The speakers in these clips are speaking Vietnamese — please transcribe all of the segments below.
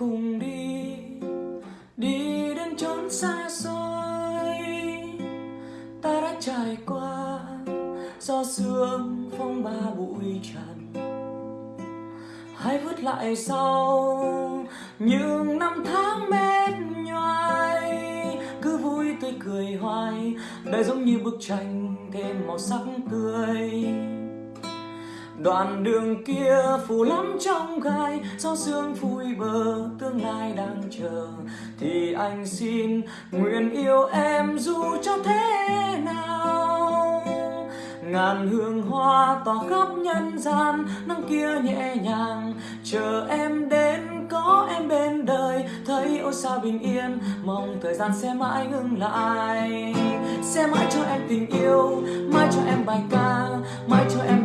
cùng đi đi đến chốn xa xôi. Ta đã trải qua do sương phong ba bụi trần hãy vứt lại sau những năm tháng mệt nhoài. Cứ vui tươi cười hoài, đời giống như bức tranh thêm màu sắc tươi đoạn đường kia phủ lắm trong gai gió sương vui bờ, tương lai đang chờ. Thì anh xin nguyện yêu em dù cho thế nào. Ngàn hương hoa tỏa khắp nhân gian, nắng kia nhẹ nhàng. Chờ em đến, có em bên đời, thấy ôi sao bình yên. Mong thời gian sẽ mãi ngừng lại, sẽ mãi cho em tình yêu, mãi cho em bài ca, mãi cho em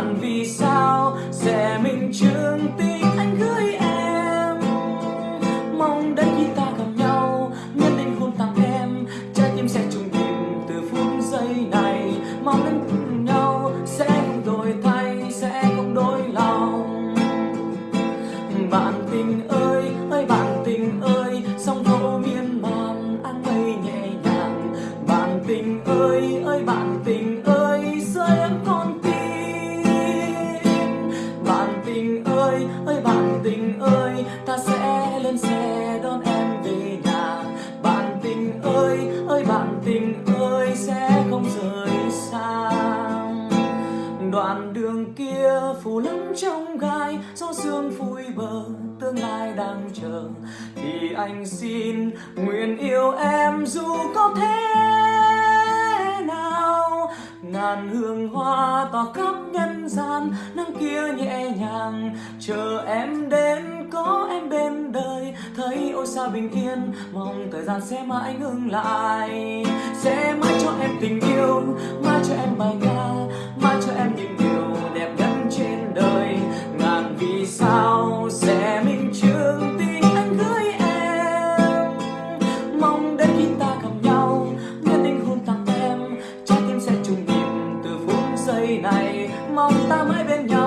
bạn vì sao sẽ mình chứng tình anh gửi em? Mong đến khi ta gặp nhau nhất định hôn tặng em. Trái tim sẽ trùng tìm từ phút giây này. Mong đến cùng nhau sẽ không đổi thay, sẽ không đổi lòng. Bạn tình ơi ơi bạn tình ơi, sóng vỗ miên man anh mây nhẹ nhàng. Bạn tình ơi ơi bạn tình ơi ơi bạn tình ơi, ta sẽ lên xe đón em về nhà. Bạn tình ơi ơi bạn tình ơi, sẽ không rời xa. Đoạn đường kia phủ lắm trong gai gió sương phủi bờ, tương lai đang chờ. Thì anh xin nguyện yêu em dù có thế nào. Ngàn hương hoa tỏa khắp gian nắng kia nhẹ nhàng. Chờ em đến, có em bên đời. Thấy ôi sao bình yên, mong thời gian sẽ mãi ngừng lại. Sẽ mãi cho em tình yêu mong ta mãi bên nhau.